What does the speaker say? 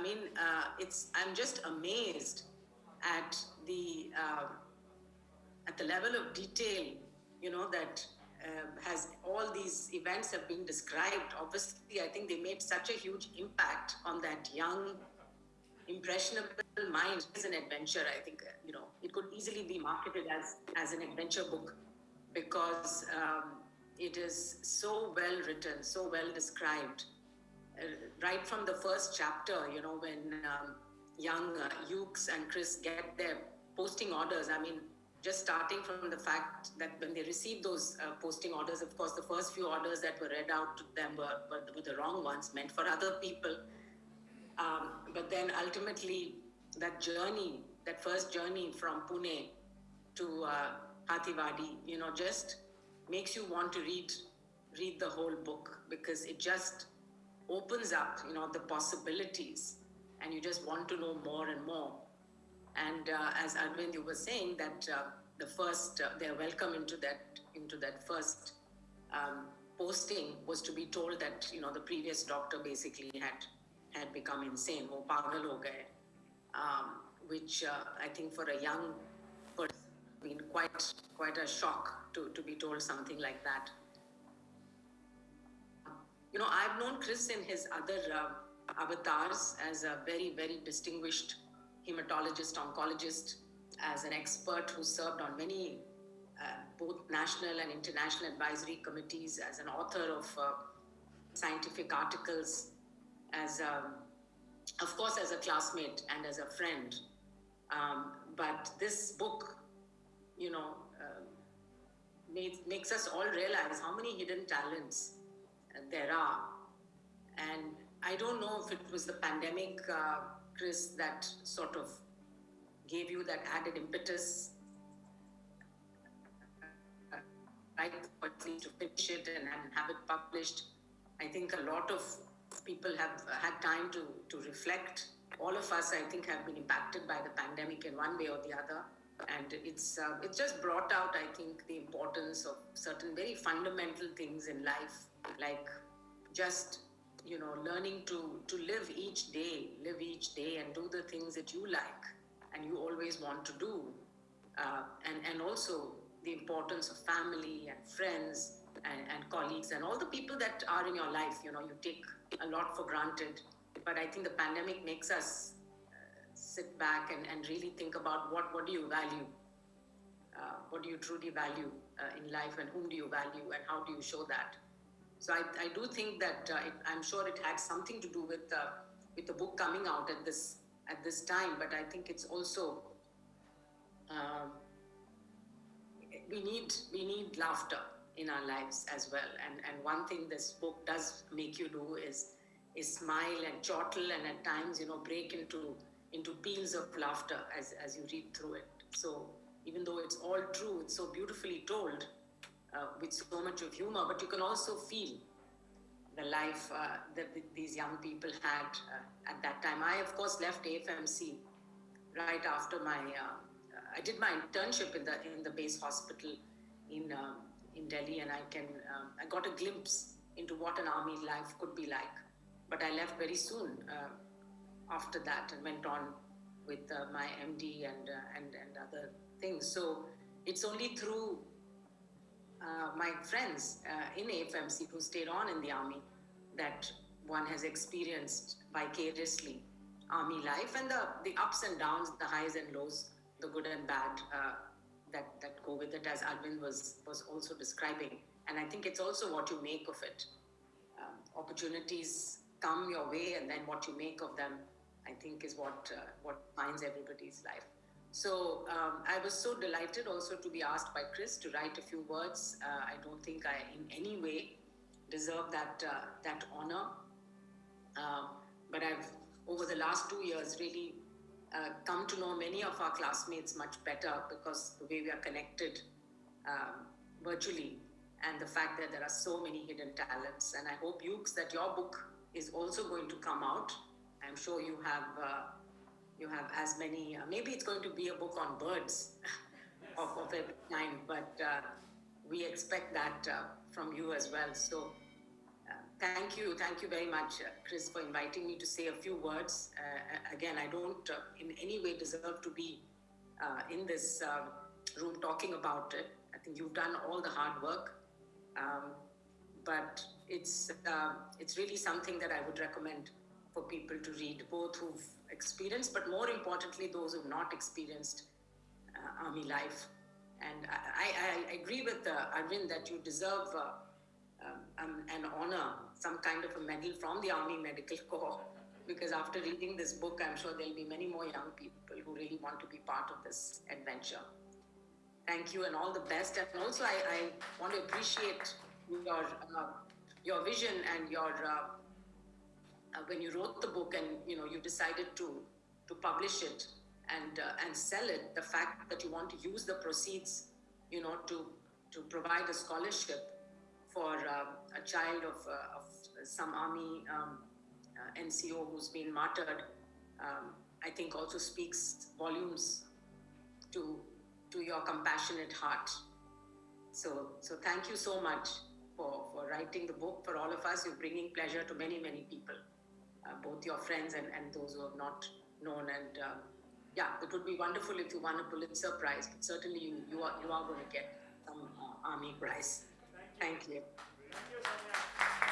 I mean, uh, it's I'm just amazed at the uh, at the level of detail, you know, that uh, has all these events have been described. Obviously, I think they made such a huge impact on that young, impressionable mind. It's an adventure. I think uh, you know it could easily be marketed as as an adventure book because um, it is so well written, so well described. Uh, right from the first chapter, you know, when um, young uh, and Chris get their posting orders. I mean, just starting from the fact that when they received those uh, posting orders, of course, the first few orders that were read out to them were, were, were the wrong ones, meant for other people. Um, but then ultimately, that journey, that first journey from Pune to uh, you know, just makes you want to read read the whole book because it just opens up, you know, the possibilities, and you just want to know more and more. And uh, as Arvind, you were saying that uh, the first, uh, their welcome into that into that first um, posting was to be told that you know the previous doctor basically had had become insane, wo pagal ho gaye, um, which uh, I think for a young person been quite quite a shock to, to be told something like that. You know, I've known Chris in his other uh, avatars as a very, very distinguished hematologist, oncologist, as an expert who served on many uh, both national and international advisory committees, as an author of uh, scientific articles, as a, of course as a classmate and as a friend. Um, but this book, you know, uh, made, makes us all realize how many hidden talents there are. And I don't know if it was the pandemic uh, Chris, that sort of gave you that added impetus, right, to finish it and, and have it published. I think a lot of people have had time to, to reflect. All of us, I think, have been impacted by the pandemic in one way or the other. And it's, uh, it's just brought out, I think, the importance of certain very fundamental things in life, like just you know, learning to, to live each day, live each day and do the things that you like and you always want to do. Uh, and, and also the importance of family and friends and, and colleagues and all the people that are in your life, you know, you take a lot for granted. But I think the pandemic makes us uh, sit back and, and really think about what, what do you value? Uh, what do you truly value uh, in life and whom do you value and how do you show that? So I, I do think that uh, it, I'm sure it had something to do with uh, with the book coming out at this at this time. But I think it's also um, we need we need laughter in our lives as well. And and one thing this book does make you do is is smile and chortle and at times you know break into into peals of laughter as as you read through it. So even though it's all true, it's so beautifully told uh, with so much of humor, but you can also feel the life uh, that these young people had uh, at that time. I, of course, left AFMC right after my. Uh, I did my internship in the in the base hospital in uh, in Delhi, and I can I got a glimpse into what an army life could be like. But I left very soon uh, after that and went on with my MD and and and other things. So it's only through uh, my friends uh, in AFMC who stayed on in the army that one has experienced vicariously army life and the, the ups and downs, the highs and lows, the good and bad uh, that, that go with it, as Arvind was, was also describing. And I think it's also what you make of it. Um, opportunities come your way, and then what you make of them, I think, is what, uh, what finds everybody's life. So um, I was so delighted also to be asked by Chris to write a few words. Uh, I don't think I in any way deserve that uh, that honor. Uh, but I've over the last two years really uh, come to know many of our classmates much better because the way we are connected um, virtually and the fact that there are so many hidden talents. And I hope, Yuks, that your book is also going to come out. I'm sure you have uh, you have as many, uh, maybe it's going to be a book on birds of, of every kind, but uh, we expect that uh, from you as well. So uh, Thank you. Thank you very much, uh, Chris, for inviting me to say a few words. Again, I don't in any way deserve to be in this room talking about it. I think you've done all the hard work. Um, but it's, it's really something that I would recommend for people to read, both who've experienced, but more importantly, those who've not experienced army life. And I, I, I agree with Arvind that you deserve um, um, an honor, some kind of a medal from the Army Medical Corps. Because after reading this book, I'm sure there'll be many more young people who really want to be part of this adventure. Thank you and all the best. And also, I, I want to appreciate your uh, your vision and your uh, uh, when you wrote the book and you know you decided to to publish it and uh, and sell it. The fact that you want to use the proceeds, you know, to to provide a scholarship for uh, a child of, uh, of some army um, uh, NCO who's been martyred, um, I think also speaks volumes to, to your compassionate heart. So, so thank you so much for, for writing the book for all of us. You're bringing pleasure to many, many people, both your friends and, and those who have not known. And uh, yeah, it would be wonderful if you won a Pulitzer Prize, but certainly you, you, are, you are going to get some uh, Army Prize. Thank you. Thank you,